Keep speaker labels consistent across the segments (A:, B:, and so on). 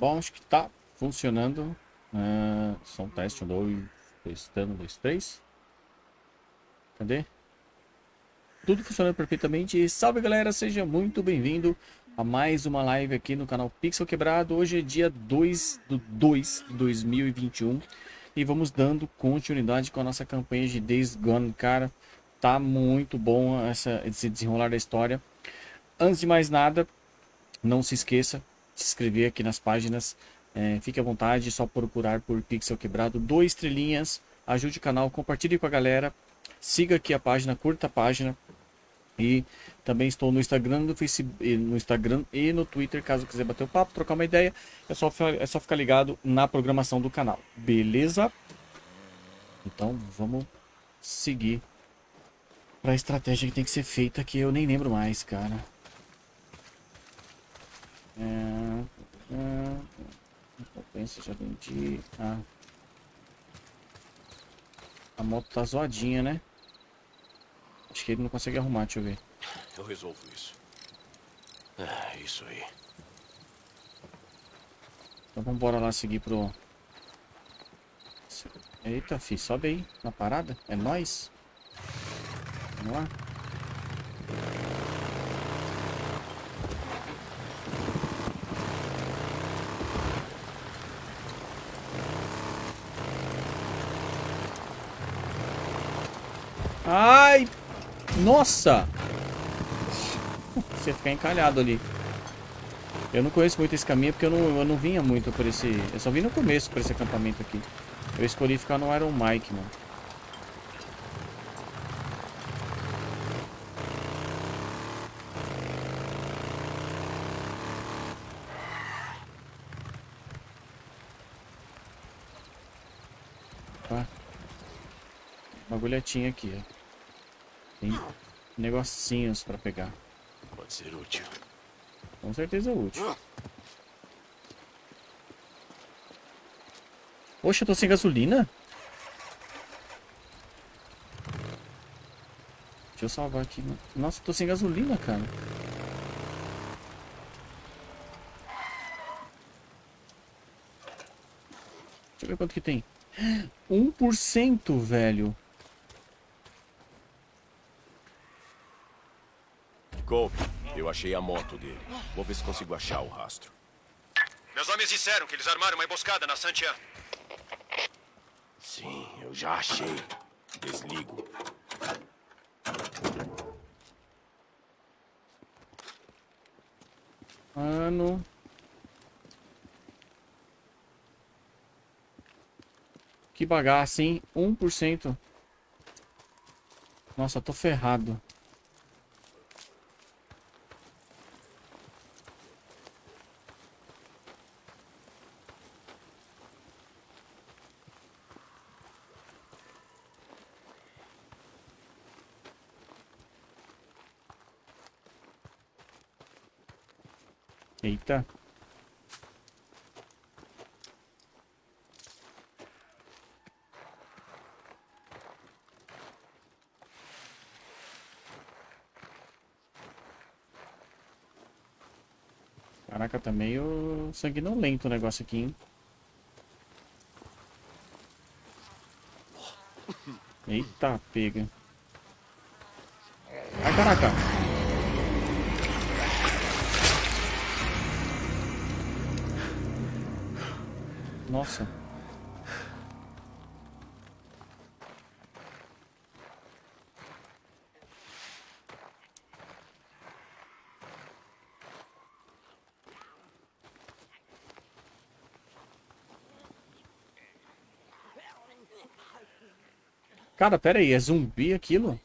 A: Bom, acho que tá funcionando. Uh, só um teste, um, dois, testando, dois, três. Cadê? Tudo funcionando perfeitamente. Salve galera, seja muito bem-vindo a mais uma live aqui no canal Pixel Quebrado. Hoje é dia 2 do 2 de 2021 e vamos dando continuidade com a nossa campanha de Days Gone. Cara, tá muito bom essa, esse desenrolar da história. Antes de mais nada, não se esqueça inscrever aqui nas páginas. É, fique à vontade, é só procurar por Pixel Quebrado. Dois estrelinhas, ajude o canal, compartilhe com a galera. Siga aqui a página, curta a página. E também estou no Instagram, no Facebook, no Instagram e no Twitter, caso quiser bater o um papo, trocar uma ideia, é só, é só ficar ligado na programação do canal. Beleza? Então vamos seguir para a estratégia que tem que ser feita, que eu nem lembro mais, cara. É, é, pensa, já vendi. Ah. A moto tá zoadinha, né? Acho que ele não consegue arrumar, deixa eu ver.
B: Eu resolvo isso. Ah, isso aí.
A: Então vamos embora lá seguir pro... Eita, fi, sobe aí na parada. É nóis. Vamos lá. Ai! Nossa! Você ficar encalhado ali. Eu não conheço muito esse caminho porque eu não, eu não vinha muito por esse... Eu só vim no começo por esse acampamento aqui. Eu escolhi ficar no Iron Mike, mano. Tá. Uma agulhetinha aqui, ó. Tem negocinhos pra pegar.
B: Pode ser útil.
A: Com certeza útil. Poxa, eu tô sem gasolina? Deixa eu salvar aqui. Nossa, eu tô sem gasolina, cara. Deixa eu ver quanto que tem. 1%, velho.
B: Eu achei a moto dele. Vou ver se consigo achar o rastro.
C: Meus homens disseram que eles armaram uma emboscada na Santian.
B: Sim, eu já achei. Desligo.
A: Mano. Que bagaço, hein? 1%. Nossa, tô ferrado. Eita. Caraca, tá meio sanguinolento o negócio aqui, hein? Eita, pega. Ai, caraca. Nossa. Cara, pera aí, é zumbi aquilo?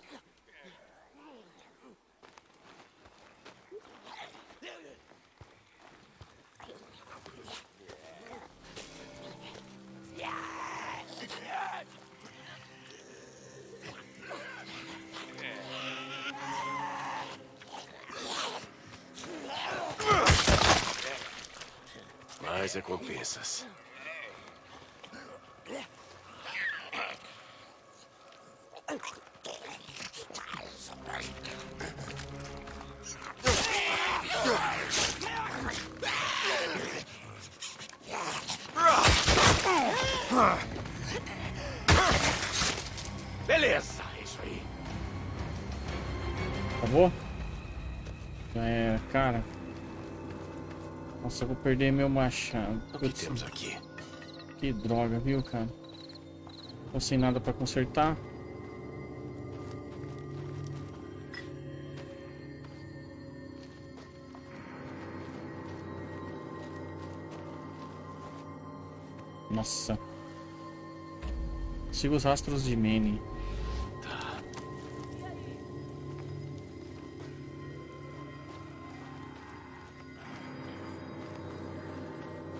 B: Recompensas.
A: Nossa, eu vou perder meu machado.
B: O que temos aqui?
A: Que droga, viu, cara? Tô sem nada pra consertar. Nossa. Siga os rastros de Manny.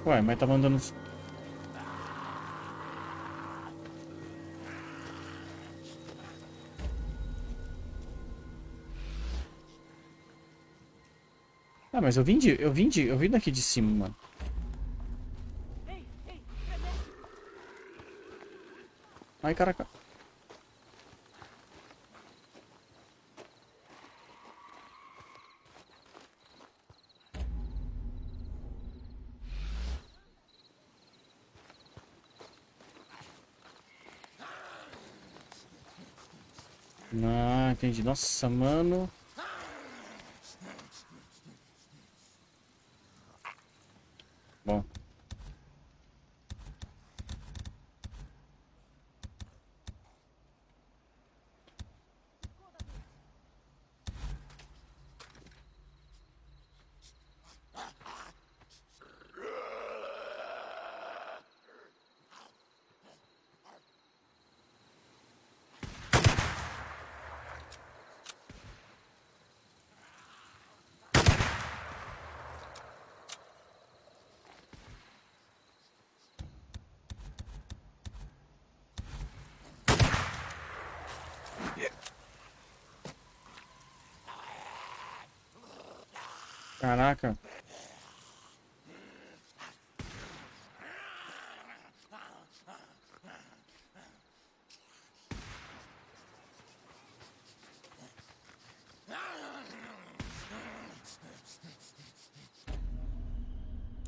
A: Ué, mas tá mandando... Ah, mas eu vim de... Eu vim de... Eu vim daqui de cima, mano. Ai, caraca. Nossa, mano. Caraca.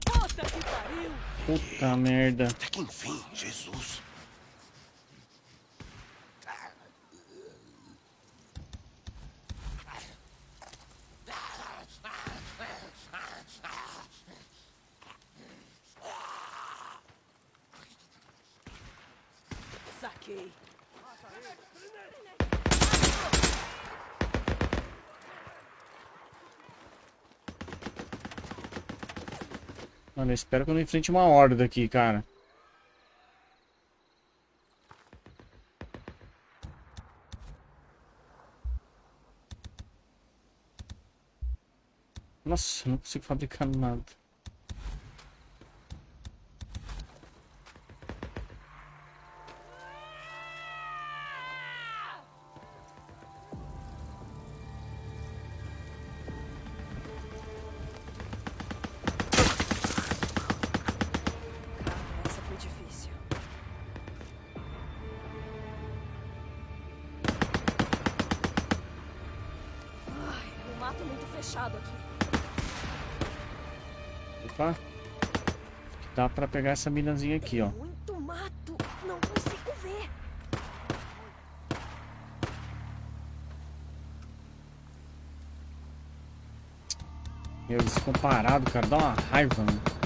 D: Puta que pariu!
A: Puta merda.
B: Até que enfim, Jesus.
D: Saquei.
A: Mano, eu espero que eu não enfrente uma horda aqui, cara. Nossa, não consigo fabricar nada. Pegar essa minazinha aqui, ó.
D: Muito mato. Não consigo ver.
A: Meu, eles ficam parados, cara. Dá uma raiva, mano.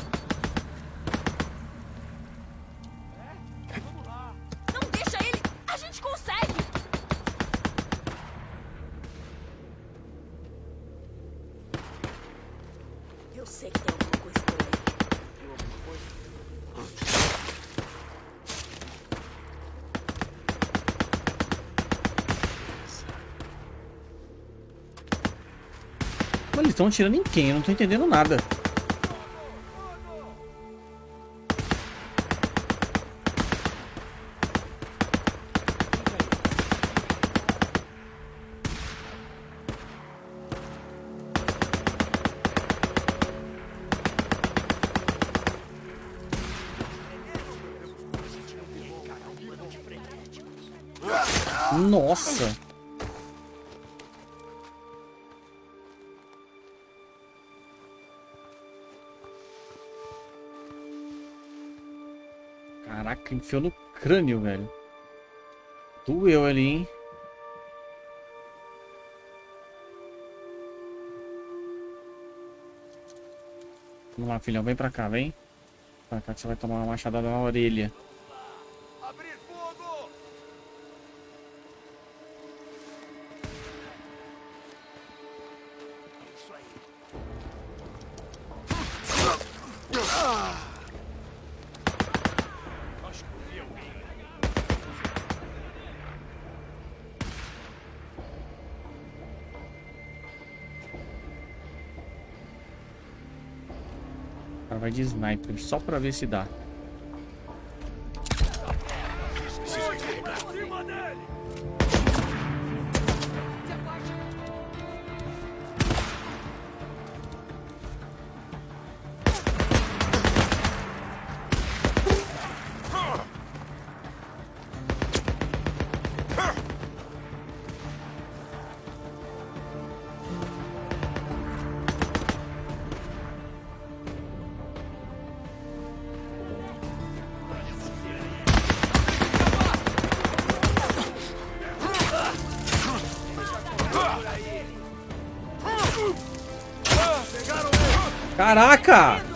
A: Eles estão atirando em quem? Eu não tô entendendo nada. Nossa! Caraca, enfiou no crânio, velho. Doeu ali, hein? Vamos lá, filhão. Vem pra cá, vem. Pra cá que você vai tomar uma machadada na orelha. De sniper só pra ver se dá. Caraca!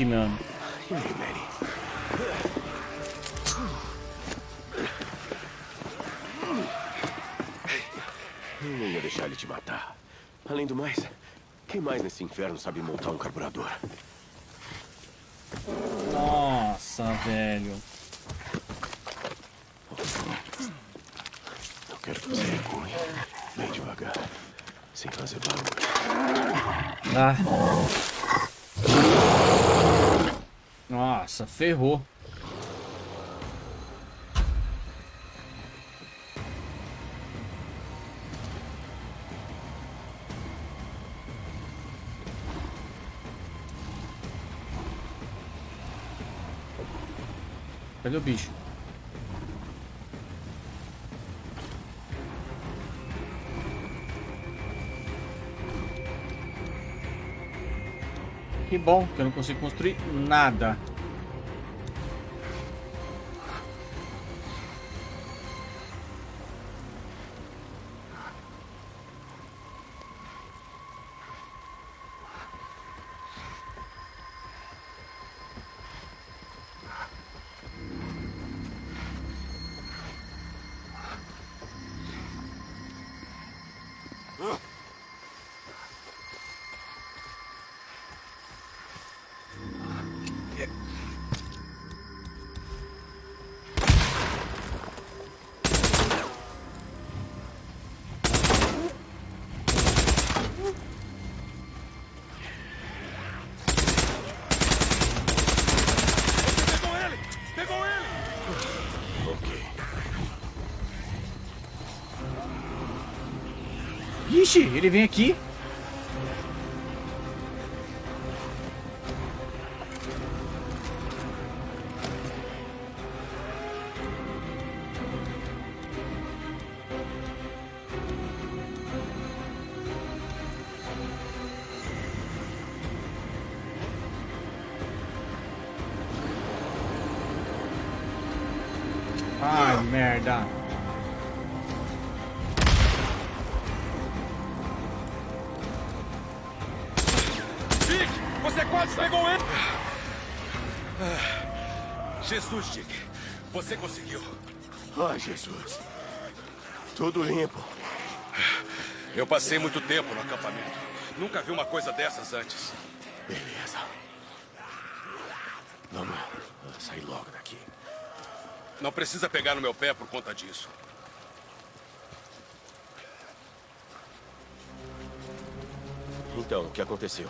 B: Eu não ia deixar ele te matar. Além do mais, quem mais nesse inferno sabe montar um carburador?
A: Nossa, velho.
B: Eu quero que você recue. Bem devagar. Sem fazer barulho.
A: Ah. Nossa, ferrou. Cadê o bicho? Que bom que eu não consigo construir nada. Ixi, ele vem aqui.
C: Jesus.
B: Tudo limpo.
C: Eu passei muito tempo no acampamento. Nunca vi uma coisa dessas antes.
B: Beleza. Vamos sair logo daqui.
C: Não precisa pegar no meu pé por conta disso.
B: Então, o que aconteceu?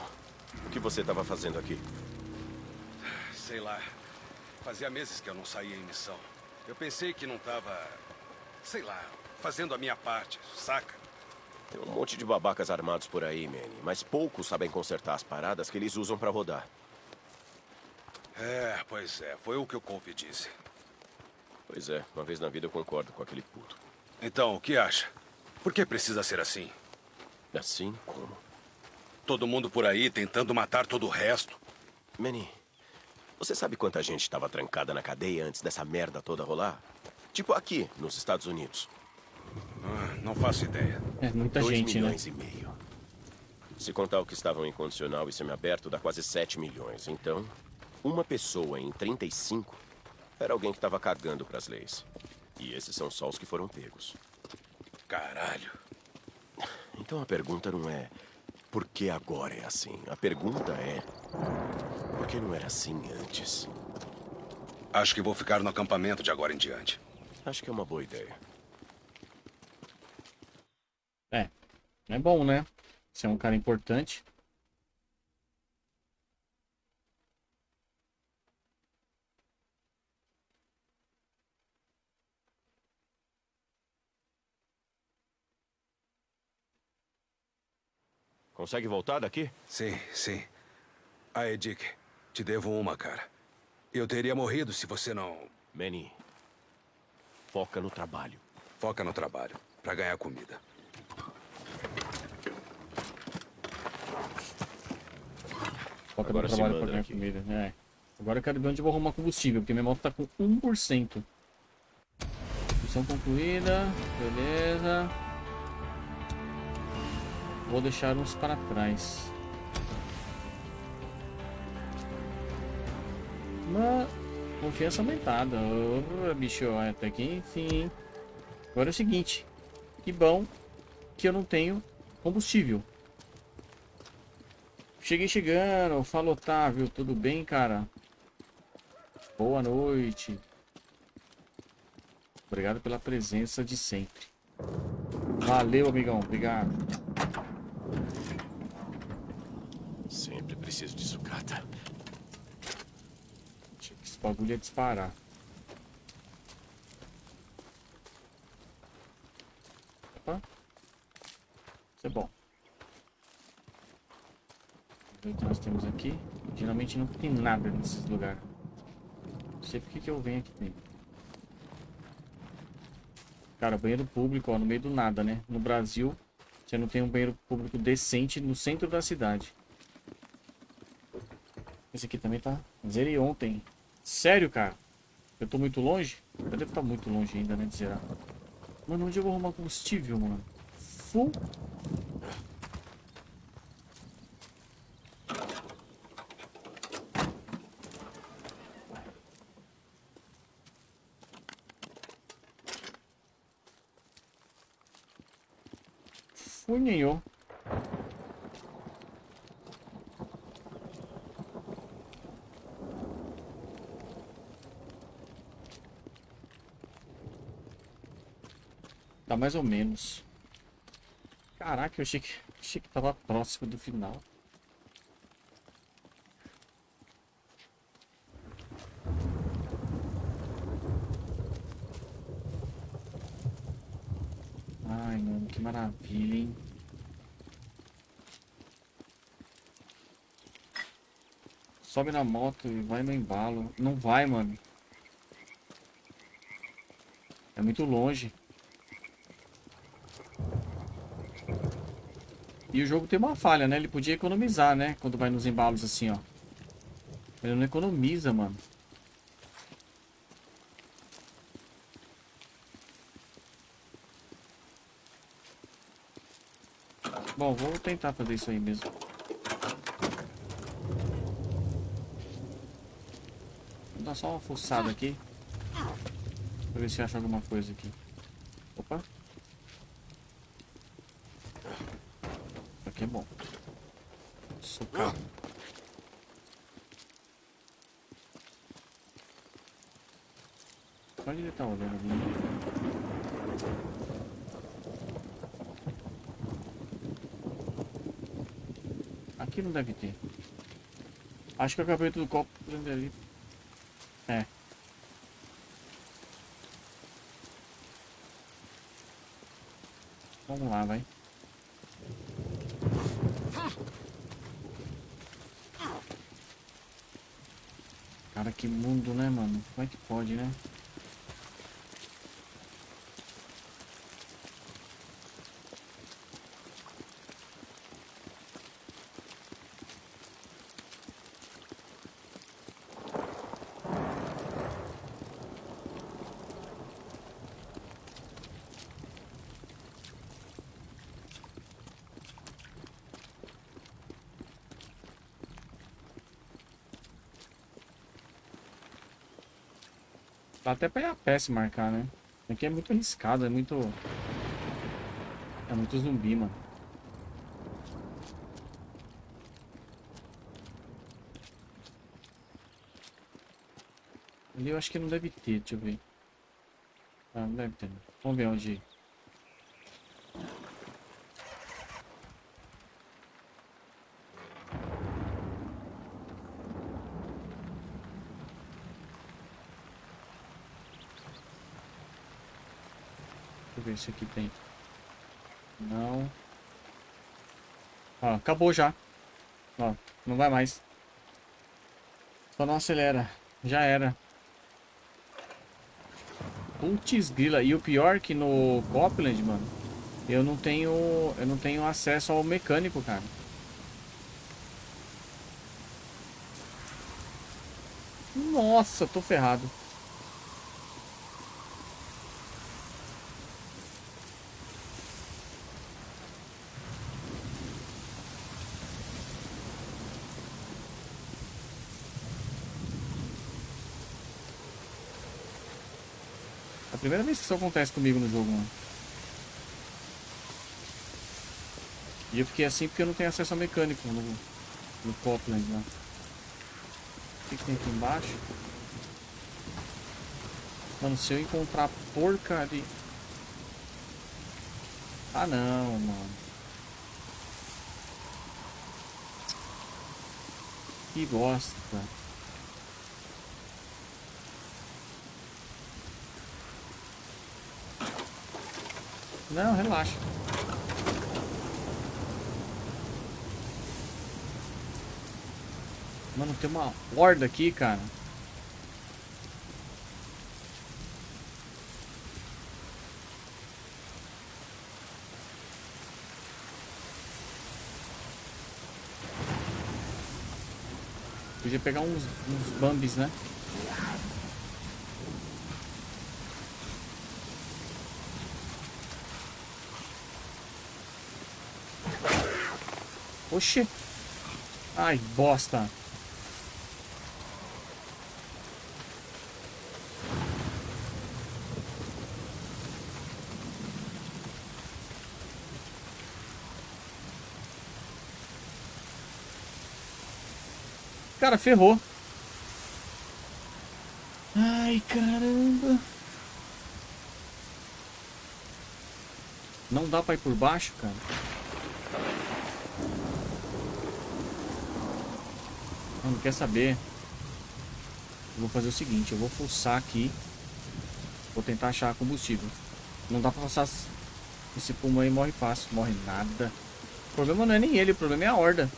B: O que você estava fazendo aqui?
C: Sei lá. Fazia meses que eu não saía em missão. Eu pensei que não tava. Sei lá, fazendo a minha parte, saca?
B: Tem um monte de babacas armados por aí, Manny. Mas poucos sabem consertar as paradas que eles usam pra rodar.
C: É, pois é. Foi o que o Cope disse.
B: Pois é, uma vez na vida eu concordo com aquele puto.
C: Então, o que acha? Por que precisa ser assim?
B: Assim como?
C: Todo mundo por aí tentando matar todo o resto.
B: Manny, você sabe quanta gente estava trancada na cadeia antes dessa merda toda rolar? Tipo aqui, nos Estados Unidos.
C: Ah, não faço ideia.
A: É muita
B: Dois
A: gente, né?
B: milhões e meio. Se contar o que estavam em condicional e semiaberto, dá quase 7 milhões. Então, uma pessoa em 35 era alguém que estava cagando para as leis. E esses são só os que foram pegos.
C: Caralho.
B: Então a pergunta não é por que agora é assim. A pergunta é por que não era assim antes?
C: Acho que vou ficar no acampamento de agora em diante.
B: Acho que é uma boa ideia.
A: É. É bom, né? Você é um cara importante.
B: Consegue voltar daqui?
C: Sim, sim. Aí, Dick, te devo uma, cara. Eu teria morrido se você não.
B: Manny, foca no trabalho.
C: Foca no trabalho, pra ganhar comida.
A: Foca
B: Agora
A: no trabalho pra ganhar
B: aqui.
A: comida. É. Agora eu quero ver onde eu vou arrumar combustível, porque minha moto tá com 1%. Missão concluída. Beleza. Vou deixar uns para trás. Uma confiança aumentada. Ô, bicho, até que enfim. Agora é o seguinte. Que bom que eu não tenho combustível. Cheguei chegando. Fala, Otávio. Tudo bem, cara? Boa noite. Obrigado pela presença de sempre. Valeu, amigão. Obrigado.
B: Sempre preciso de sucata.
A: Achei que esse bagulho ia disparar. Opa. Isso é bom. O que nós temos aqui. Geralmente não tem nada nesses lugares. Não sei porque que eu venho aqui dentro. Cara, banheiro público, ó, no meio do nada, né? No Brasil, você não tem um banheiro público decente no centro da cidade. Esse aqui também tá. Zerei ontem. Sério, cara? Eu tô muito longe? Eu devo estar muito longe ainda, né, de zerar. Mano, onde eu vou arrumar combustível, mano? Full. Funhinho. Tá mais ou menos. Caraca, eu achei que, achei que tava próximo do final. Ai, mano, que maravilha, hein? Sobe na moto e vai no embalo. Não vai, mano. É muito longe. E o jogo tem uma falha, né? Ele podia economizar, né? Quando vai nos embalos assim, ó. Ele não economiza, mano. Bom, vou tentar fazer isso aí mesmo. Vou dar só uma fuçada aqui. Pra ver se acha alguma coisa aqui. Opa. Isso aqui é bom. Socar. Onde ele tá olhando ali? Aqui não deve ter. Acho que eu acabei do copo prender ali. É. Vamos lá, vai. Cara, que mundo, né, mano? Como é que pode, né? Dá até pra ir a pé se marcar, né? Aqui é muito arriscado, é muito... É muito zumbi, mano. Ali eu acho que não deve ter, deixa eu ver. Ah, não deve ter. Vamos ver onde se aqui tem. Não. Ó, acabou já. Ó, não vai mais. Só não acelera. Já era. Putz grila. E o pior é que no Copland, mano, eu não tenho. Eu não tenho acesso ao mecânico, cara. Nossa, tô ferrado. Primeira vez que isso acontece comigo no jogo, mano. E eu fiquei assim porque eu não tenho acesso ao mecânico no, no Copland lá. O que, que tem aqui embaixo? Mano, se eu encontrar porcaria... Ah não, mano. Que bosta. Não, relaxa. Mano, tem uma horda aqui, cara. Podia pegar uns, uns bambis, né? Oxi. Ai, bosta. Cara, ferrou. Ai, caramba. Não dá pra ir por baixo, cara. Quer saber? Eu vou fazer o seguinte, eu vou pulsar aqui. Vou tentar achar combustível. Não dá pra passar esse pulmão aí morre fácil. Morre nada. O problema não é nem ele, o problema é a horda.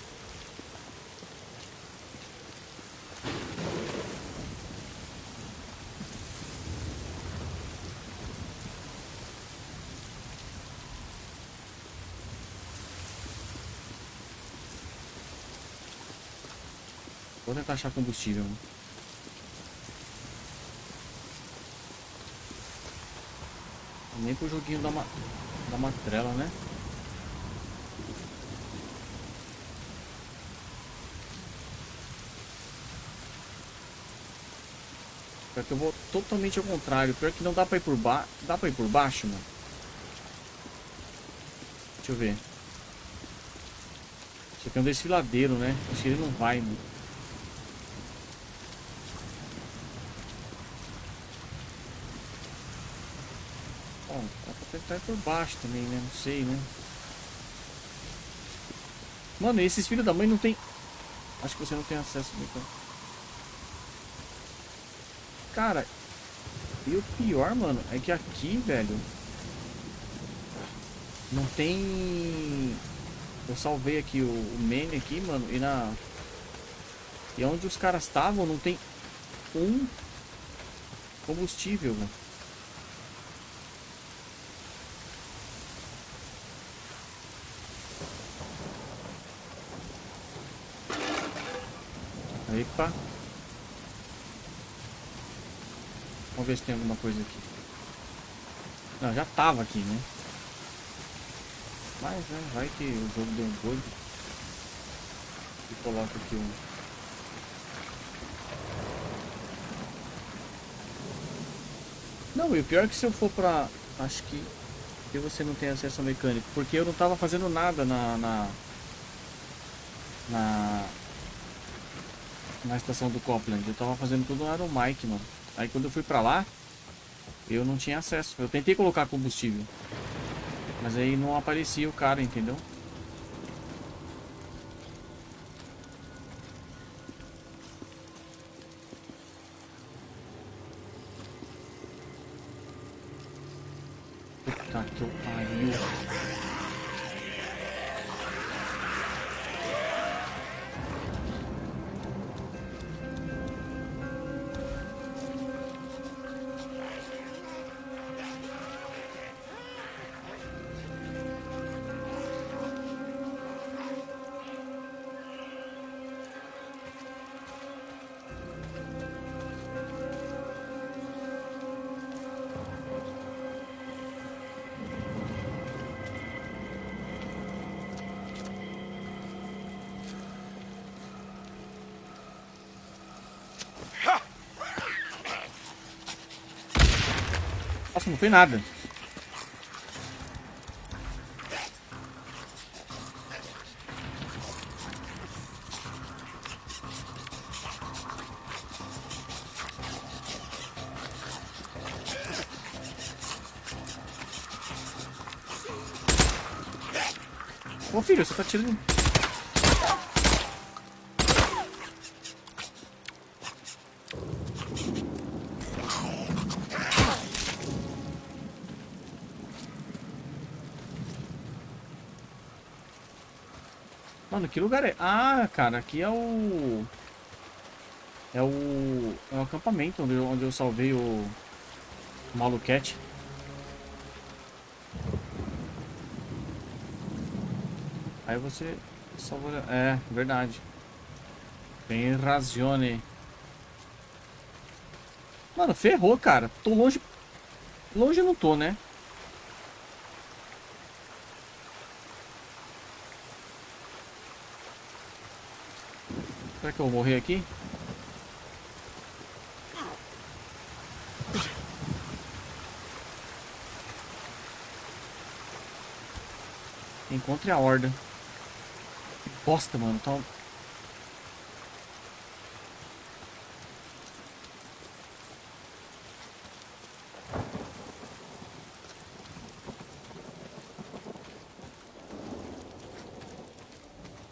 A: Achar combustível. mano. Nem pro joguinho da, ma da matrela, né? Pior que eu vou totalmente ao contrário. Pior que não dá pra ir por baixo. Dá pra ir por baixo, mano? Deixa eu ver. Isso aqui é um desfiladeiro, né? Acho que ele não vai, mano. Bom, ir por baixo também, né? Não sei, né? Mano, esses filhos da mãe não tem... Acho que você não tem acesso então. Cara, e o pior, mano, é que aqui, velho... Não tem... Eu salvei aqui o, o aqui, mano, e na... E onde os caras estavam não tem um combustível, mano. Vamos ver se tem alguma coisa aqui. Não, já tava aqui, né? Mas, né, vai que o jogo deu um bug. E coloca aqui um... Não, e o pior é que se eu for pra... Acho que... Que você não tem acesso ao mecânico. Porque eu não tava fazendo nada na... Na... Na, na estação do Copland. Eu tava fazendo tudo no Aeromike, mano. Aí quando eu fui pra lá, eu não tinha acesso. Eu tentei colocar combustível. Mas aí não aparecia o cara, entendeu? Não foi nada. Ô filho, você tá tirando... que lugar é? Ah, cara, aqui é o... É o... É o acampamento onde eu, onde eu salvei o... o Maluquete. Aí você salvou... É, verdade. Tem razione. Mano, ferrou, cara. Tô longe... Longe eu não tô, né? Será que eu vou morrer aqui? Encontre a horda. Bosta, mano. Tá...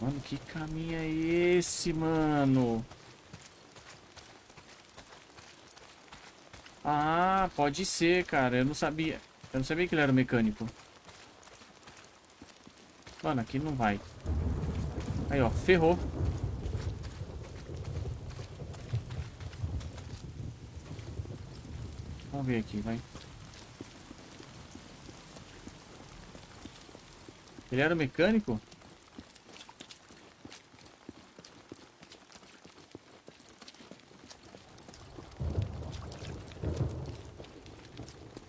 A: Mano, que caminho é esse, mano? Ah, pode ser, cara. Eu não sabia. Eu não sabia que ele era mecânico. Mano, aqui não vai. Aí, ó. Ferrou. Vamos ver aqui, vai. Ele era mecânico?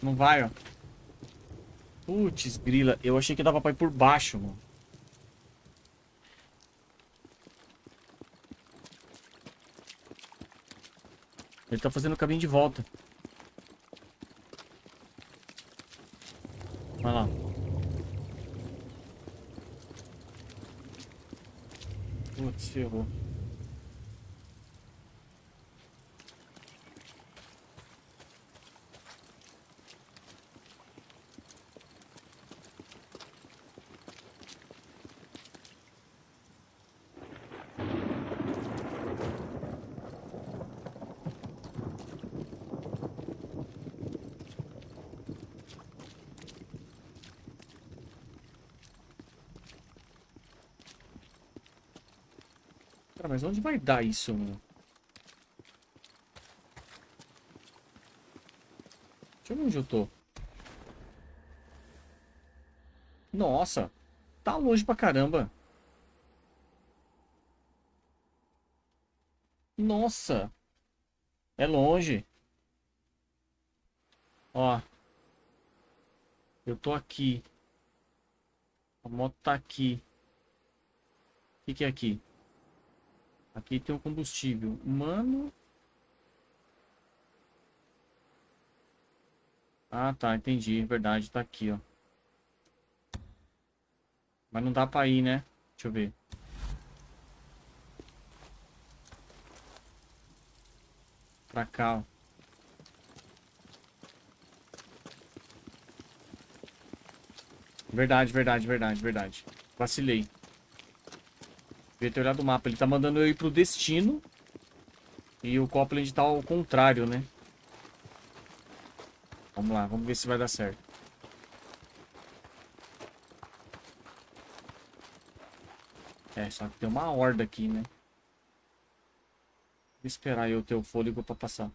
A: Não vai, ó. Putz, grila. Eu achei que dava pra ir por baixo, mano. Ele tá fazendo o caminho de volta. Vai lá. Putz, ferrou. Cara, mas onde vai dar isso, meu? Deixa eu ver onde eu tô. Nossa, tá longe pra caramba. Nossa, é longe. Ó, eu tô aqui. A moto tá aqui. O que, que é aqui? Aqui tem o combustível. Mano. Ah, tá. Entendi. Verdade. Tá aqui, ó. Mas não dá pra ir, né? Deixa eu ver. Pra cá, ó. Verdade, verdade, verdade, verdade. Vacilei. Devia ter olhado o mapa. Ele tá mandando eu ir pro destino. E o Copland tá ao contrário, né? Vamos lá, vamos ver se vai dar certo. É, só que tem uma horda aqui, né? Vou esperar eu ter o fôlego pra passar.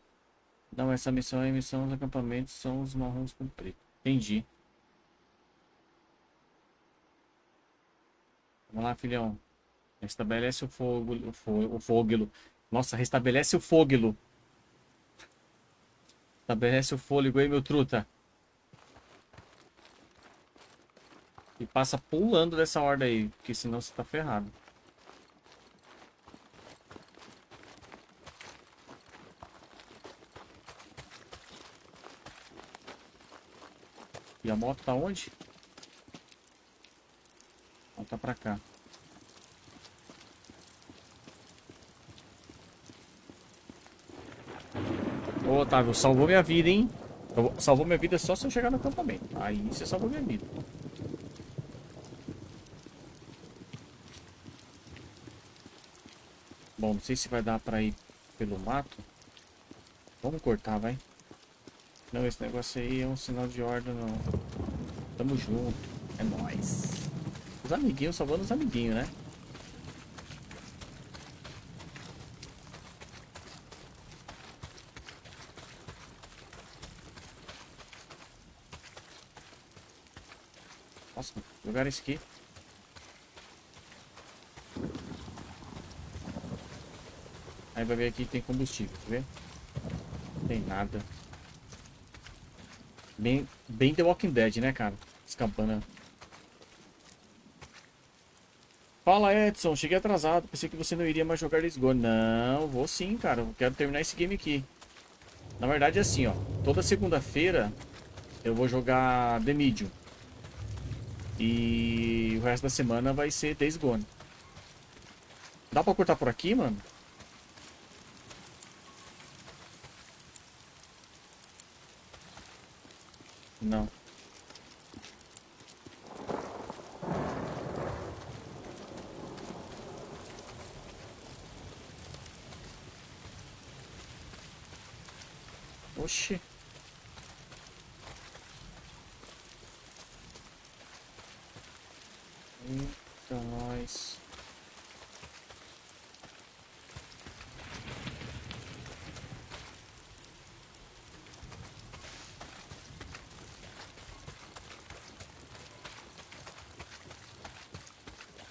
A: Não, essa missão é missão dos acampamentos, são os marrons com preto. Entendi. Vamos lá, filhão. Restabelece o fogo, o, fo o fogo. Nossa, restabelece o fogo. Estabelece o fôlego aí, meu truta. E passa pulando dessa horda aí, porque senão você tá ferrado. E a moto tá onde? Ela tá pra cá. Ô, Otávio, salvou minha vida, hein? Salvou minha vida só se eu chegar no acampamento. Aí você salvou minha vida. Bom, não sei se vai dar pra ir pelo mato. Vamos cortar, vai. Não, esse negócio aí é um sinal de ordem, não. Tamo junto. É nóis. Os amiguinhos salvando os amiguinhos, né? Esse aqui. Aí vai ver aqui tem combustível, tá vendo? Não tem nada. Bem, bem The Walking Dead, né, cara? Escampana. Fala, Edson. Cheguei atrasado. Pensei que você não iria mais jogar Days Gone. Não, vou sim, cara. Quero terminar esse game aqui. Na verdade é assim, ó. Toda segunda-feira eu vou jogar The Medium. E o resto da semana vai ser Days Gone. Dá pra cortar por aqui, mano? Não. Oxi. Eita, nós.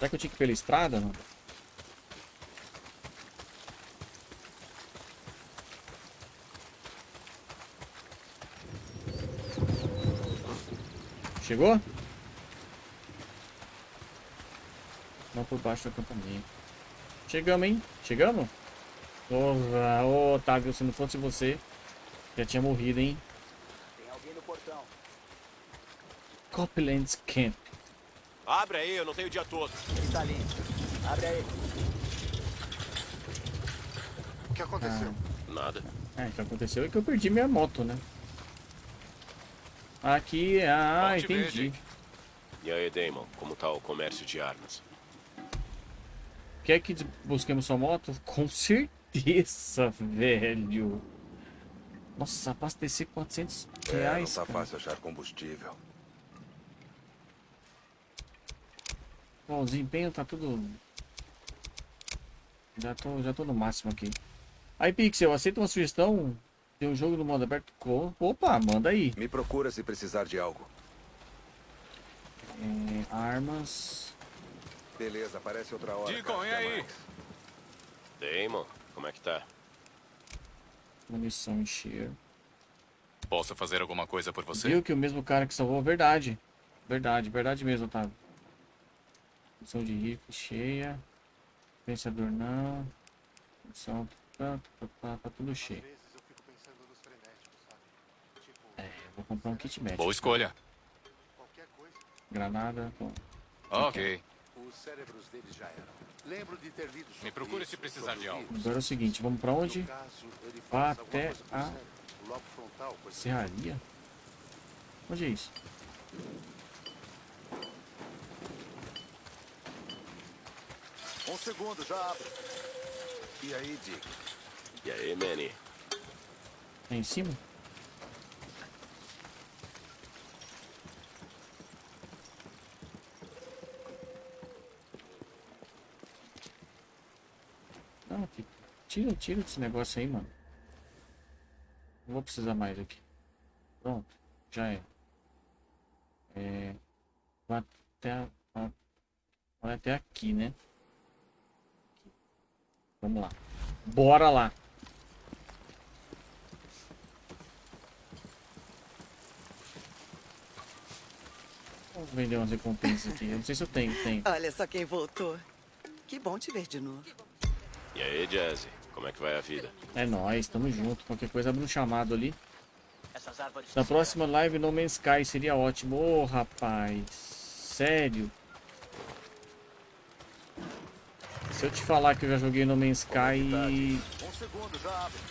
A: Será que eu tinha que ir pela estrada, não? Chegou? Não por baixo do acampamento. Chegamos, hein? Chegamos? Porra, ô Otávio, se não fosse você, já tinha morrido, hein?
E: Tem alguém no portão.
A: Copland's Camp.
B: Abre aí, eu não tenho o dia todo.
E: Ele tá ali. Abre aí.
F: O que aconteceu?
B: Nada.
A: É, o que aconteceu é que eu perdi minha moto, né? Aqui, ah, entendi.
B: E aí, Damon, como tá o comércio de armas?
A: Quer que busquemos sua moto? Com certeza, velho. Nossa, abastecer 400
C: É, não
A: reais,
C: tá
A: cara.
C: fácil achar combustível.
A: Bom, o desempenho tá tudo... Já tô, já tô no máximo aqui. Aí, Pixel, aceita uma sugestão? Tem um jogo no modo aberto com... Opa, manda aí.
C: Me procura se precisar de algo.
A: É, armas...
C: Beleza, aparece outra hora.
G: Deacon, e aí?
B: Damon, como é que tá?
A: Munição encher.
G: Posso fazer alguma coisa por você?
A: Viu que o mesmo cara que salvou, verdade. Verdade, verdade mesmo, Otávio. Munição de rifle cheia. Pensador não. Munição tá, tá, tá, tá tudo cheio. É, eu vou comprar um kit médico.
G: Boa escolha.
F: qualquer coisa.
A: Granada. Bom.
G: Ok.
E: Os cérebros deles já eram. Lembro de ter lido
G: Me procure se precisar de algo.
A: Agora é o seguinte, vamos pra onde?
E: Caso,
A: Vá até a Serraria? Onde é isso?
C: Um segundo, já abre. E aí, Dick?
B: E aí, Manny?
A: É em cima? Não, fi- tira, tira esse negócio aí, mano. Não vou precisar mais aqui. Pronto, já é. É. Vai até, vai até aqui, né? Vamos lá. Bora lá. Vamos vender umas recompensas aqui. Eu não sei se eu tenho, tenho.
H: Olha só quem voltou. Que bom te ver de novo.
B: E aí, Jazzy? Como é que vai a vida?
A: É nóis, tamo junto. Qualquer coisa abre um chamado ali.
E: Essas árvores
A: Na próxima live No Man's Sky seria ótimo. Ô, rapaz. Sério. Se eu te falar que eu já joguei No Man's Sky e,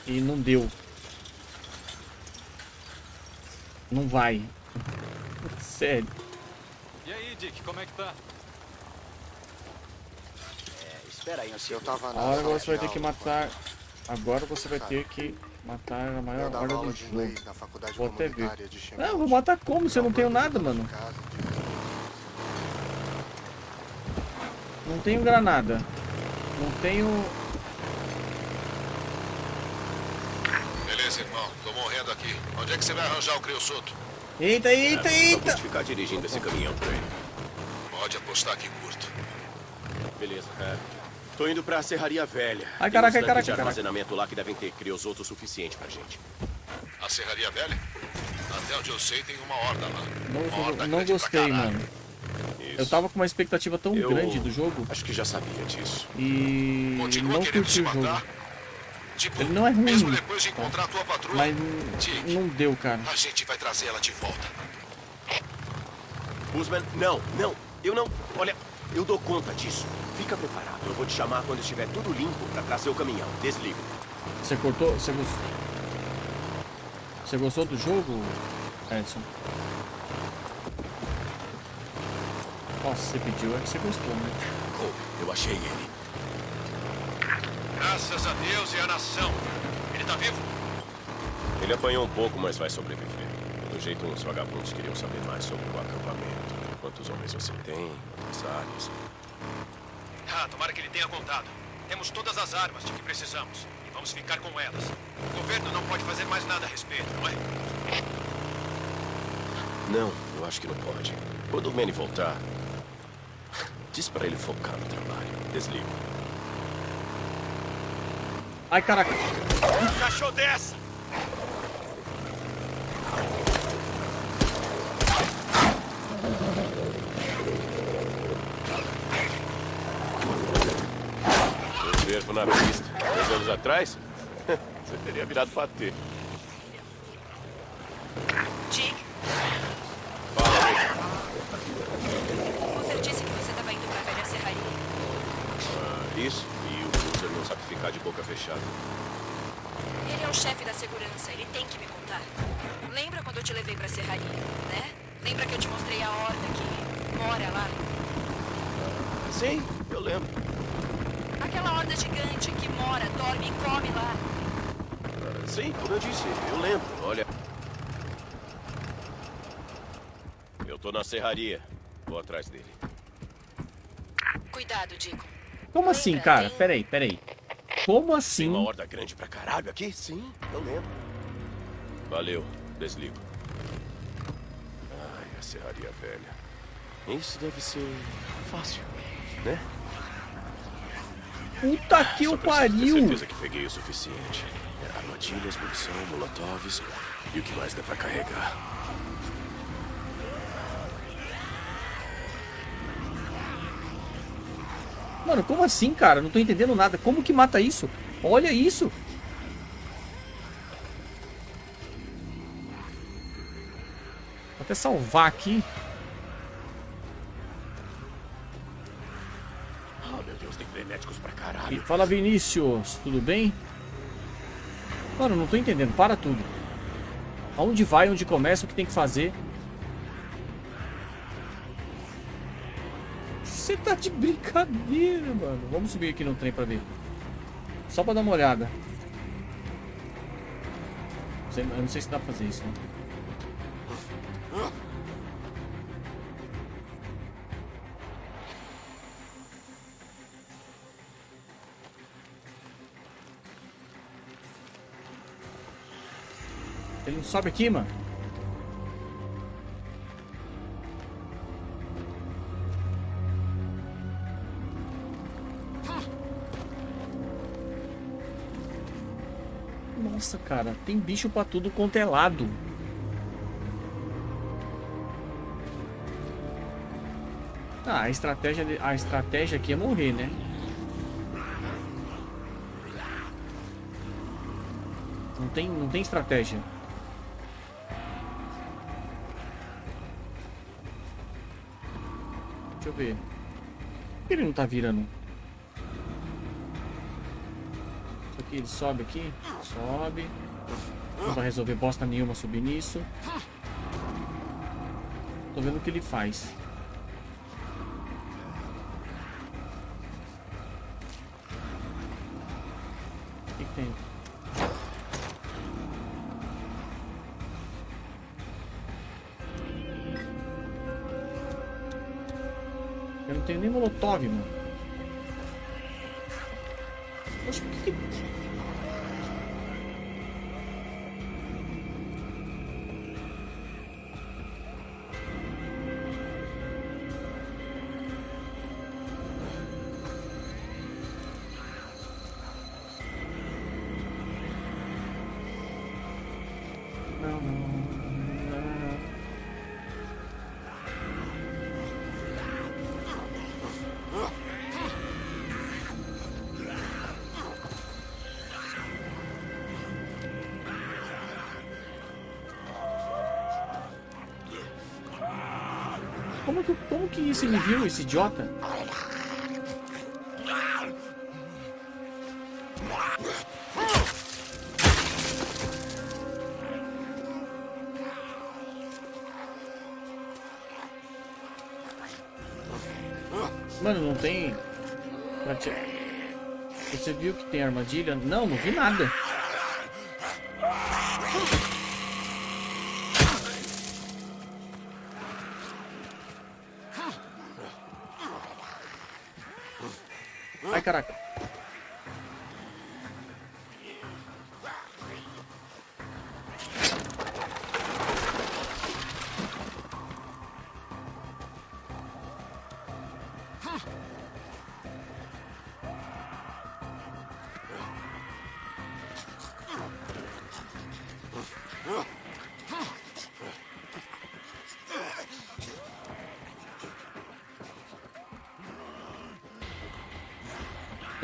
A: e não deu. Não vai. Sério.
G: E aí, Dick, como é que tá?
E: Espera aí
F: Eu tava na
A: Agora você vai ter que matar. Agora você vai ter que matar a maior hora do jogo. Vou até ver. Não, eu vou matar como se eu não tenho nada, mano. Não tenho granada. Não tenho.
I: Beleza, irmão. Tô morrendo aqui. Onde é que você vai arranjar o Criosoto?
A: Eita, eita,
B: Só
A: eita!
B: vou ficar dirigindo esse caminhão por aí.
I: Pode apostar que curto.
B: Beleza, cara. Tô indo pra Serraria Velha.
A: Ai,
B: Tem
A: caraca, caraca,
B: de
A: caraca.
B: armazenamento lá que devem ter criosoto o suficiente pra gente.
I: A Serraria Velha? Até onde eu sei, tem uma horda lá.
A: Não,
I: uma horda
A: não gostei, mano.
B: Isso.
A: Eu tava com uma expectativa tão
B: Eu-
A: grande do jogo
B: Acho que já sabia disso.
A: e
I: Continua
A: não curti o jogo.
I: Tipo,
A: Ele não é ruim,
I: mesmo depois de
A: tá?
I: encontrar a tua patrulha,
A: Mas
I: Dick,
A: não deu, cara.
I: a gente vai trazer ela de volta.
B: Usman, não, não. Eu não. Olha, eu dou conta disso. Fica preparado. Eu vou te chamar quando estiver tudo limpo pra trazer o caminhão. Desligo.
A: Você cortou? Você gostou? Você gostou do jogo, Edson? Nossa, você pediu, é que você gostou, né?
B: Oh, eu achei ele.
I: Graças a Deus e a nação. Ele tá vivo?
B: Ele apanhou um pouco, mas vai sobreviver. Pelo jeito, uns vagabundos queriam saber mais sobre o acampamento. Quantos homens você tem, quantas áreas.
I: Ah, tomara que ele tenha contado. Temos todas as armas de que precisamos. E vamos ficar com elas. O governo não pode fazer mais nada a respeito, não é?
B: Não, eu acho que não pode. Quando o Manny voltar, diz pra ele focar no trabalho. Desligo.
A: Ai, caraca.
I: Cachou dessa!
B: Eu fervo na pista. Dois anos atrás, você teria virado patê.
D: Dick,
B: Fala, Rick.
D: você disse que você estava indo pra velha serraria.
B: Ah, isso. E o Cruiser não sabe ficar de boca fechada.
D: Ele é o chefe da segurança, ele tem que me contar. Lembra quando eu te levei pra serraria, né? Lembra que eu te mostrei a horda que mora lá?
B: Sim, eu lembro.
D: Aquela horda gigante que mora, dorme e come lá.
B: Sim, como eu disse, eu lembro. Olha. Eu tô na serraria. Vou atrás dele.
D: Cuidado, Dico.
A: Como assim, cara?
D: tem-
A: Peraí, peraí. Como
B: Tem
A: assim?
B: uma horda grande pra caralho aqui? Sim, eu lembro. Valeu, desligo. Ai, a serraria velha. Isso deve ser fácil, né?
A: Puta que
B: Só
A: o
B: preciso ter
A: pariu!
B: certeza que peguei o suficiente. É, Armadilhas, munição, molotovs e o que mais dá pra carregar.
A: Mano, como assim, cara? Não tô entendendo nada. Como que mata isso? Olha isso! Vou até salvar aqui.
B: Ah, meu Deus, tem frenéticos pra caralho.
A: Fala Vinícius, tudo bem? Mano, não tô entendendo. Para tudo. Aonde vai, onde começa, o que tem que fazer? Você tá de brincadeira, mano. Vamos subir aqui no trem pra ver. Só pra dar uma olhada. Eu não sei se dá pra fazer isso, né? Ele não sobe aqui, mano? Nossa, cara, tem bicho pra tudo quanto é lado. Ah, a estratégia, a estratégia aqui é morrer, né? Não tem, não tem estratégia. Deixa eu ver. Por que ele não tá virando? Isso aqui, ele sobe aqui. Sobe. Não vai resolver bosta nenhuma subir nisso. Tô vendo o que ele faz. Como que, como que isso ele viu, esse idiota? Mano, não tem... Você viu que tem armadilha? Não, não vi nada.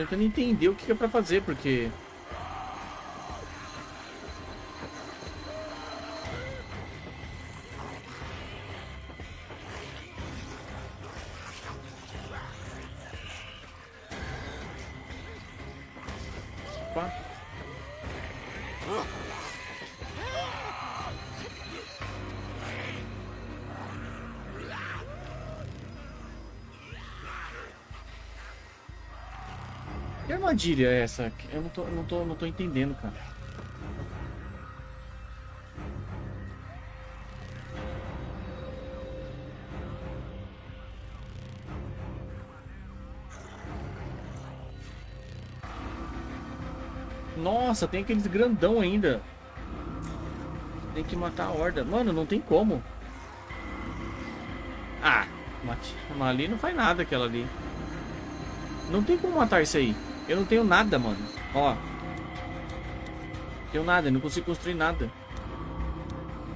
A: Tentando entender o que é pra fazer, porque... armadilha é essa? Eu não tô, não tô, não tô entendendo, cara. Nossa, tem aqueles grandão ainda. Tem que matar a horda. Mano, não tem como. Ah, mate. Ali não faz nada aquela ali. Não tem como matar isso aí. Eu não tenho nada, mano. Ó. Tenho nada, eu não consigo construir nada.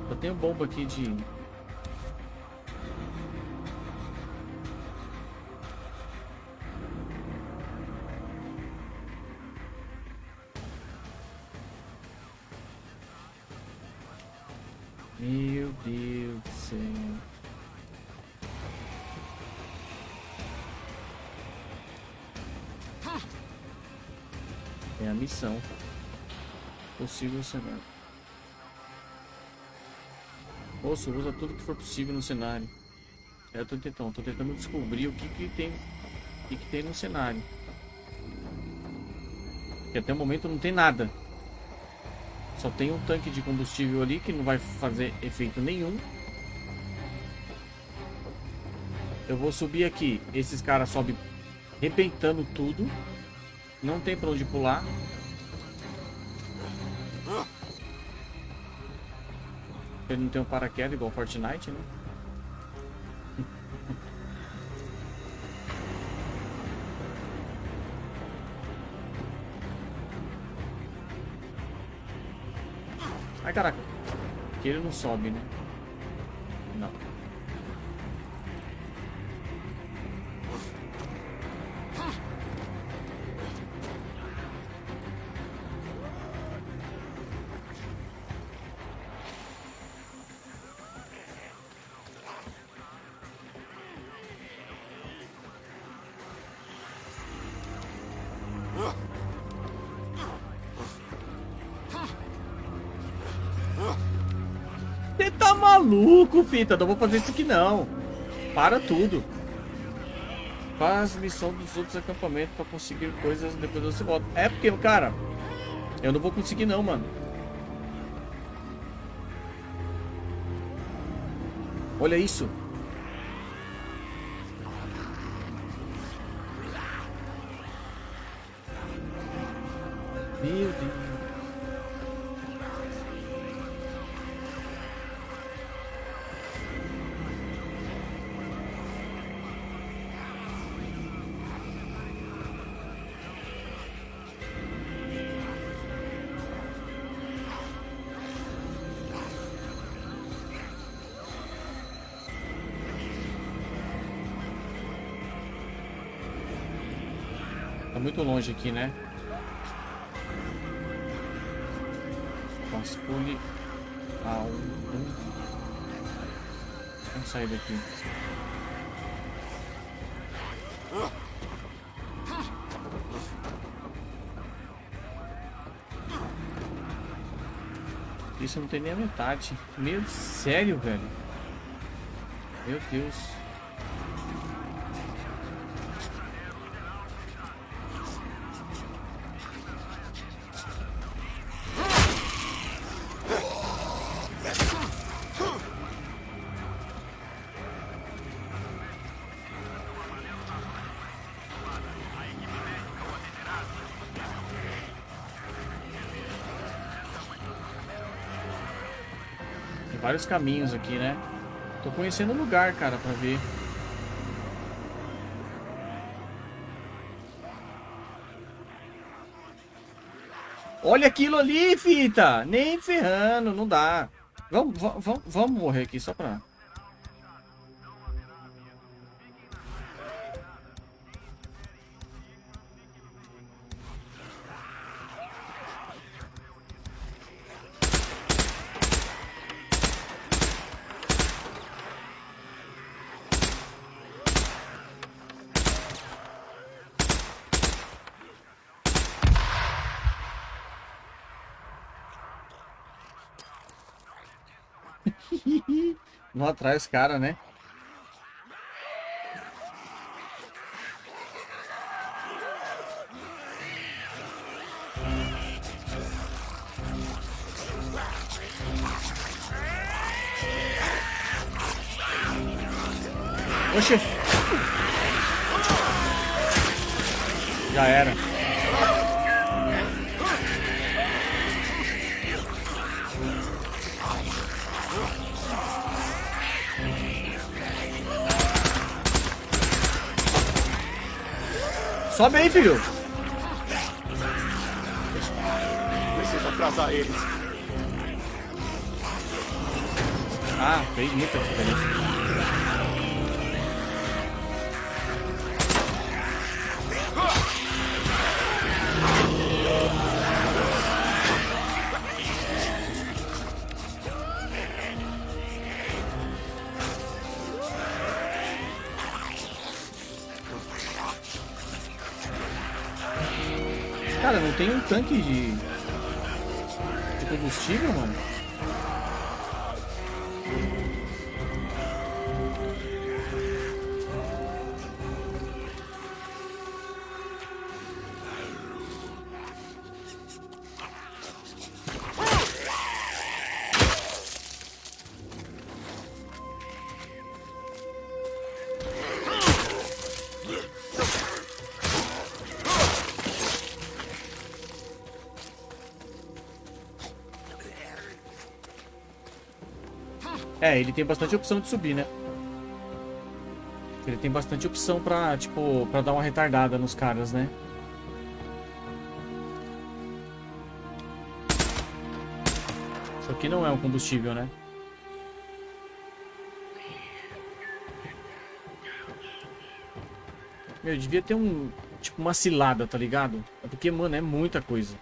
A: Só tenho bomba aqui de... Possível cenário. Moço, usa tudo que for possível no cenário. É, eu tô tentando, tô tentando descobrir o que que tem, o que que tem no cenário. Que até o momento não tem nada. Só tem um tanque de combustível ali que não vai fazer efeito nenhum. Eu vou subir aqui. Esses caras sobem arrebentando tudo. Não tem pra onde pular. Ele não tem um paraquedas igual Fortnite, né? Ai, caraca. Aqui ele não sobe, né? Fita? Não vou fazer isso aqui não. Para tudo. Faz missão dos outros acampamentos pra conseguir coisas depois você volta. É porque, cara, eu não vou conseguir não, mano. Olha isso. Meu Deus. Longe aqui, né? Vasculhe a um. Vamos sair daqui. Isso não tem nem a metade. Meu, sério, velho? Meu Deus. Vários caminhos aqui, né? Tô conhecendo o lugar, cara, pra ver. Olha aquilo ali, fita! Nem ferrando, não dá. Vamos, vamos, vamos morrer aqui só pra... Não atrai os caras, né? Sobe tanque de, de É, ele tem bastante opção de subir, né? Ele tem bastante opção pra, tipo, pra dar uma retardada nos caras, né? Isso aqui não é um combustível, né? Meu, devia ter um, tipo, uma cilada, tá ligado? É porque, mano, é muita coisa.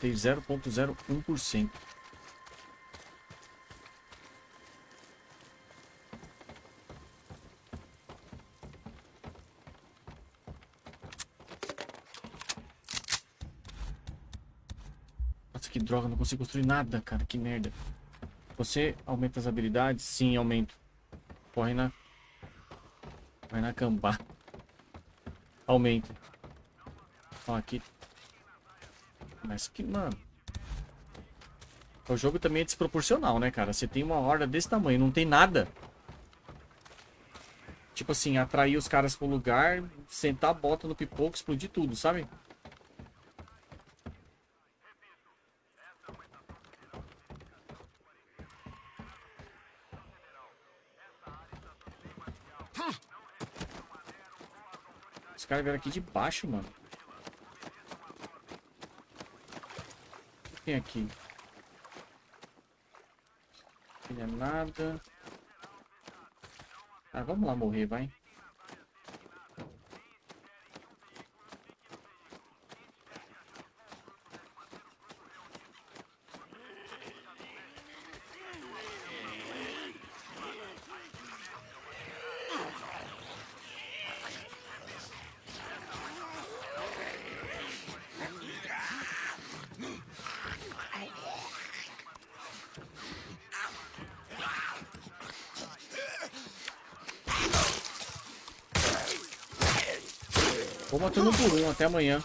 A: Matei 0.01%. Nossa, que droga, não consigo construir nada, cara, que merda. Você aumenta as habilidades? Sim, aumento. Corre na... Vai na cambá. Aumenta. Ó, aqui mas que, mano... O jogo também é desproporcional, né, cara? Você tem uma horda desse tamanho, não tem nada. Tipo assim, atrair os caras pro lugar, sentar a bota no pipoco, explodir tudo, sabe? Os caras vieram aqui de baixo, mano. Tem aqui? Não é nada. Ah, vamos lá morrer, vai. Vou matando um por um até amanhã.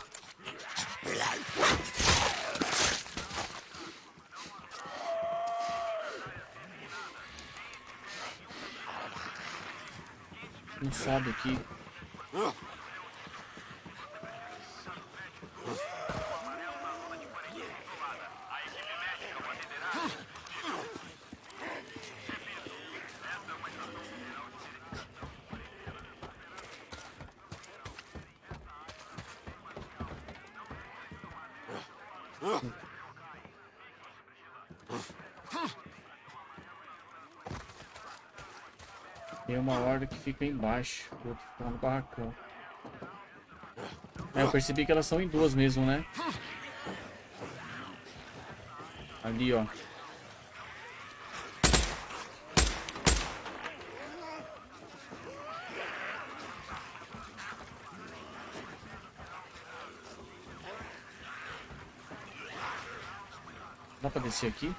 A: Não sabe aqui. uma horda que fica embaixo, o outro fica no barracão. É, eu percebi que elas são em duas mesmo, né? Ali, ó. Dá pra descer aqui?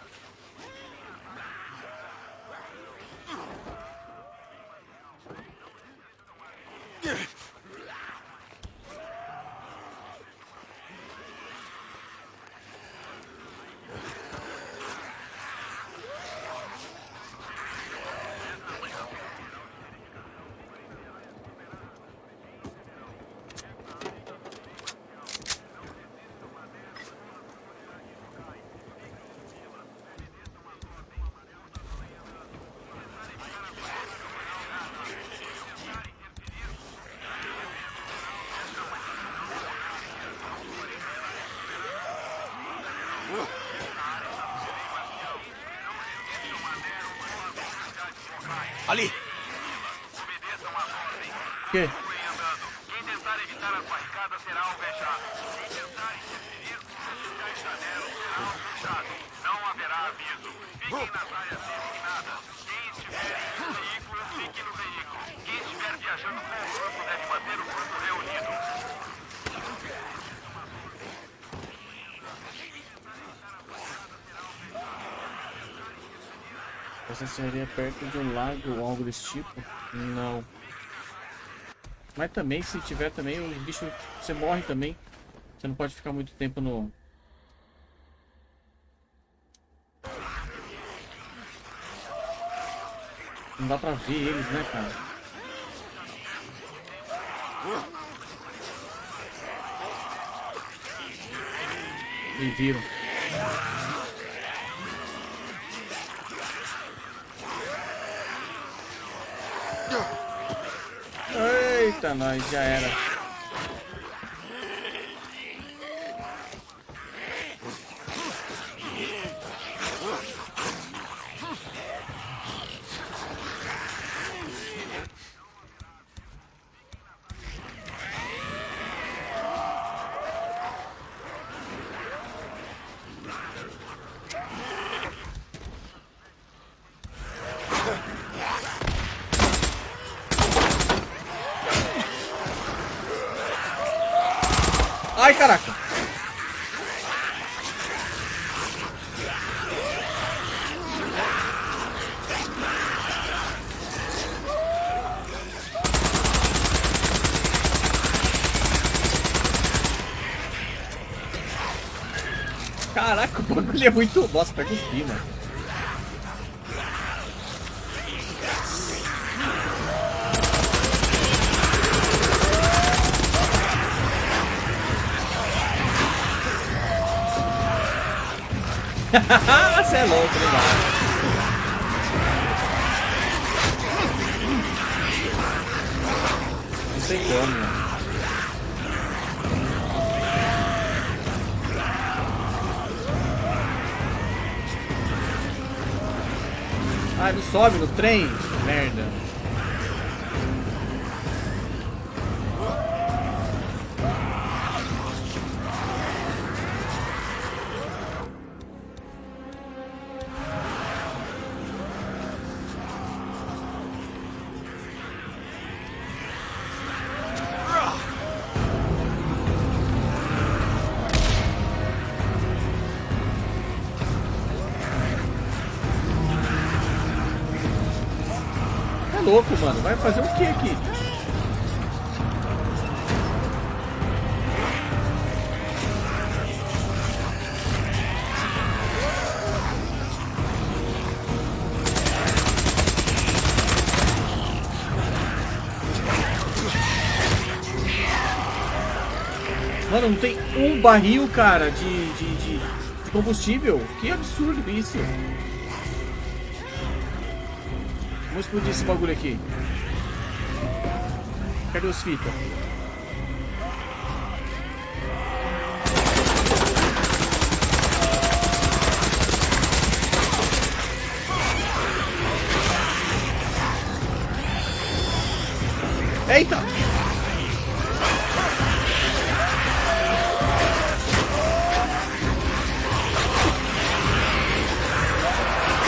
I: Ali!
A: O quê?
I: Quem tentar evitar as barricadas será alvejado. Quem tentar interferir com os janeiro será alvejado. Não haverá aviso. Fiquem nas áreas designadas. Quem estiver em um veículo, fique no veículo. Quem estiver viajando com o grupo deve manter o grupo
A: Você seria perto de um lago ou algo desse tipo? Não. Mas também, se tiver também, os bichos... Você morre também. Você não pode ficar muito tempo no... Não dá pra ver eles, né, cara? Me viram. Eita, nós já era. Ai, caraca. Caraca, o bagulho é muito... Nossa, pega os pi, mano. Você é louco, né, mano? Não sei como, mano. Não sobe no trem? Merda. Barril, cara, de, de, de, combustível. Que absurdo isso. Vamos explodir esse bagulho aqui. Cadê os fitas?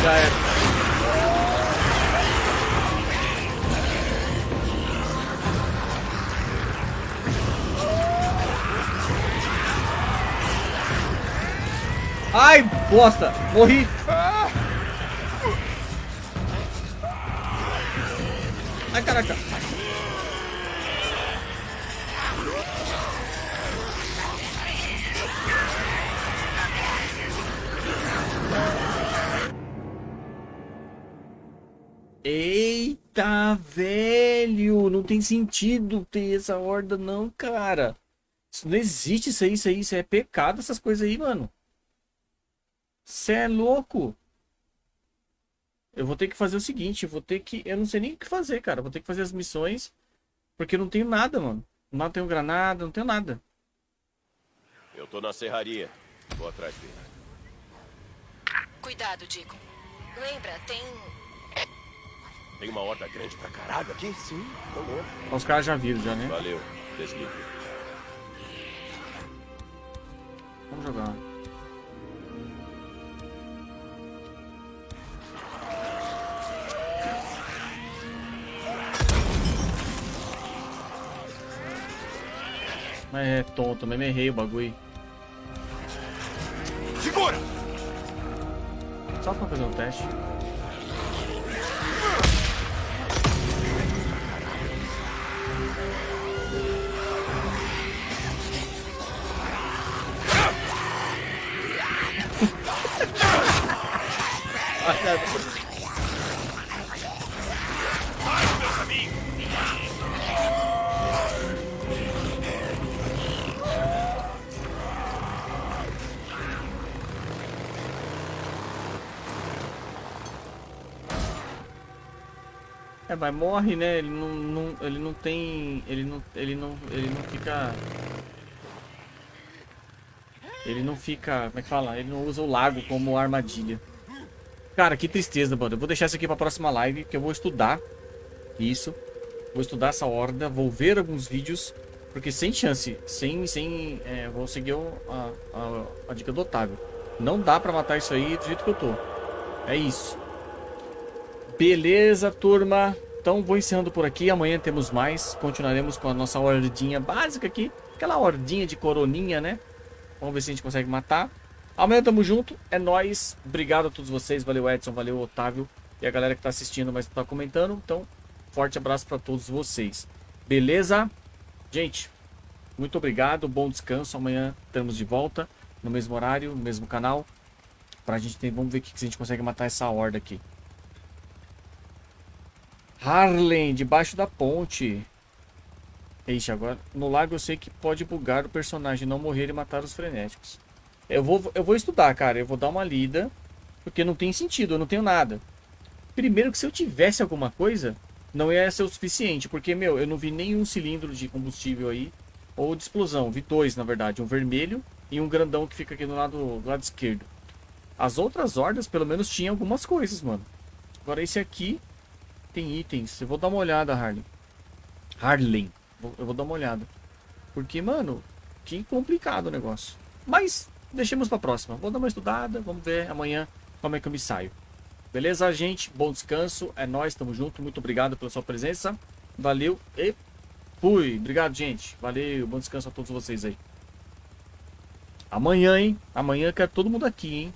A: Já era. Ai, bosta! Morri! Tem sentido ter essa horda, não, cara. Isso não existe isso aí, isso aí, isso é pecado, essas coisas aí, mano. Você é louco. Eu vou ter que fazer o seguinte, eu vou ter que... Eu não sei nem o que fazer, cara. Eu vou ter que fazer as missões, porque eu não tenho nada, mano. Não tenho granada, não tenho nada.
B: Eu tô na serraria. Vou atrás dele.
D: Cuidado, Dico. Lembra, tem.
B: Tem uma horda grande pra caralho aqui? Sim, lembro.
A: Os caras já viram, já, né?
B: Valeu. Desliga.
A: Vamos jogar. Mas é tonto, mesmo errei o bagulho.
B: Segura!
A: Só pra fazer um teste. É, mas morre, né? Ele não, não, ele não tem, ele não, ele não, ele não fica, ele não fica, como é que fala? Ele não usa o lago como armadilha. Cara, que tristeza, mano. Eu vou deixar isso aqui pra próxima live, que eu vou estudar isso. Vou estudar essa horda, vou ver alguns vídeos, porque sem chance, sem, sem, é, vou seguir a, a, a dica do Otávio. Não dá pra matar isso aí do jeito que eu tô. É isso. Beleza, turma. Então vou encerrando por aqui. Amanhã temos mais. Continuaremos com a nossa hordinha básica aqui. Aquela hordinha de coroninha, né? Vamos ver se a gente consegue matar. Amanhã tamo junto. É nóis. Obrigado a todos vocês. Valeu, Edson. Valeu, Otávio. E a galera que tá assistindo, mas tá comentando. Então, forte abraço pra todos vocês. Beleza? Gente, muito obrigado. Bom descanso. Amanhã estamos de volta. No mesmo horário, no mesmo canal. Pra gente ter... Vamos ver o que a gente consegue matar essa horda aqui. Harlem, debaixo da ponte. Ixi, agora no lago eu sei que pode bugar o personagem, não morrer e matar os frenéticos. Eu vou, eu vou estudar, cara. Eu vou dar uma lida. Porque não tem sentido, eu não tenho nada. Primeiro que se eu tivesse alguma coisa, não ia ser o suficiente. Porque, meu, eu não vi nenhum cilindro de combustível aí. Ou de explosão. Vi dois, na verdade. Um vermelho e um grandão que fica aqui do lado, do lado esquerdo. As outras hordas, pelo menos, tinham algumas coisas, mano. Agora esse aqui tem itens. Eu vou dar uma olhada, Harley. Harley. Eu vou dar uma olhada. Porque, mano, que complicado o negócio. Mas, deixemos pra próxima. Vou dar uma estudada. Vamos ver amanhã como é que eu me saio. Beleza, gente? Bom descanso. É nóis, tamo junto. Muito obrigado pela sua presença. Valeu e fui. Obrigado, gente. Valeu. Bom descanso a todos vocês aí. Amanhã, hein? Amanhã quero todo mundo aqui, hein?